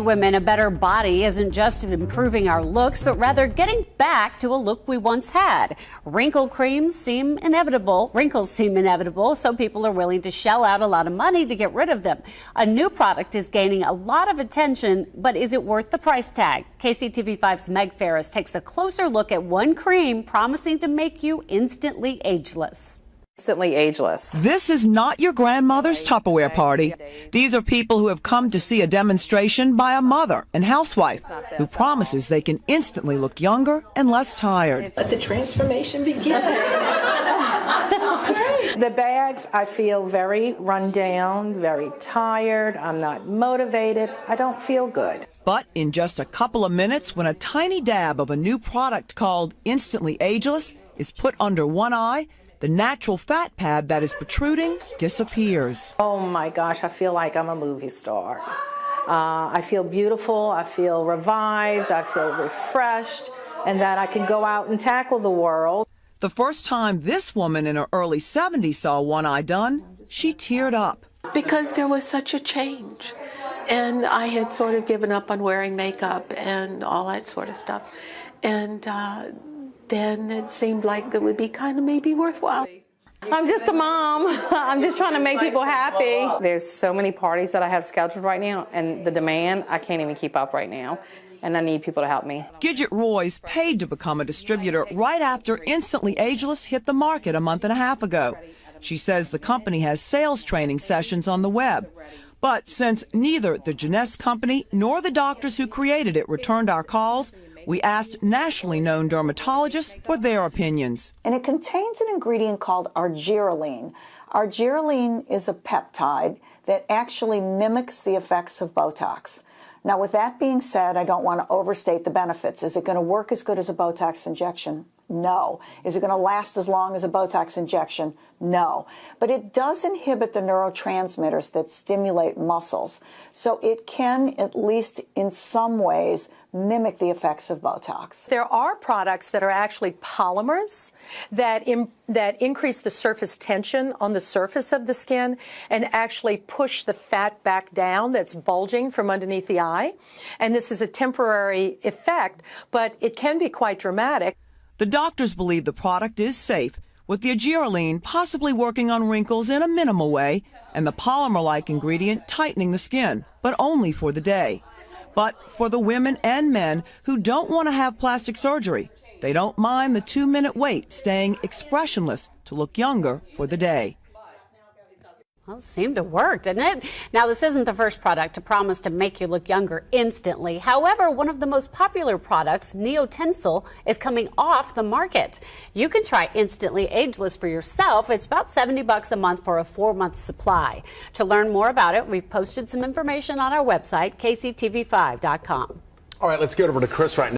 Women, a better body isn't just improving our looks, but rather getting back to a look we once had. Wrinkle creams seem inevitable. Wrinkles seem inevitable, so people are willing to shell out a lot of money to get rid of them. A new product is gaining a lot of attention, but is it worth the price tag? KCTV5's Meg Ferris takes a closer look at one cream promising to make you instantly ageless instantly ageless. This is not your grandmother's Tupperware party. These are people who have come to see a demonstration by a mother and housewife who promises they can instantly look younger and less tired. Let the transformation begin. the bags, I feel very run down, very tired. I'm not motivated. I don't feel good. But in just a couple of minutes, when a tiny dab of a new product called Instantly Ageless is put under one eye, the natural fat pad that is protruding disappears. Oh my gosh, I feel like I'm a movie star. Uh, I feel beautiful, I feel revived, I feel refreshed, and that I can go out and tackle the world. The first time this woman in her early 70s saw One Eye done, she teared up. Because there was such a change. And I had sort of given up on wearing makeup and all that sort of stuff. And uh, then it seemed like it would be kind of maybe worthwhile. I'm just a mom. I'm just trying to make people happy. There's so many parties that I have scheduled right now, and the demand, I can't even keep up right now. And I need people to help me. Gidget Roy's paid to become a distributor right after Instantly Ageless hit the market a month and a half ago. She says the company has sales training sessions on the web. But since neither the Jeunesse company nor the doctors who created it returned our calls, we asked nationally known dermatologists for their opinions. And it contains an ingredient called argireline. Argireline is a peptide that actually mimics the effects of Botox. Now, with that being said, I don't want to overstate the benefits. Is it going to work as good as a Botox injection? No. Is it going to last as long as a Botox injection? No. But it does inhibit the neurotransmitters that stimulate muscles. So it can, at least in some ways, mimic the effects of Botox. There are products that are actually polymers that, that increase the surface tension on the surface of the skin and actually push the fat back down that's bulging from underneath the eye. And this is a temporary effect, but it can be quite dramatic. The doctors believe the product is safe, with the argireline possibly working on wrinkles in a minimal way and the polymer-like ingredient tightening the skin, but only for the day. But for the women and men who don't want to have plastic surgery, they don't mind the two-minute wait staying expressionless to look younger for the day. Well, it seemed to work, didn't it? Now, this isn't the first product to promise to make you look younger instantly. However, one of the most popular products, Neotensil, is coming off the market. You can try Instantly Ageless for yourself. It's about 70 bucks a month for a four-month supply. To learn more about it, we've posted some information on our website, kctv5.com. All right, let's get over to Chris right now.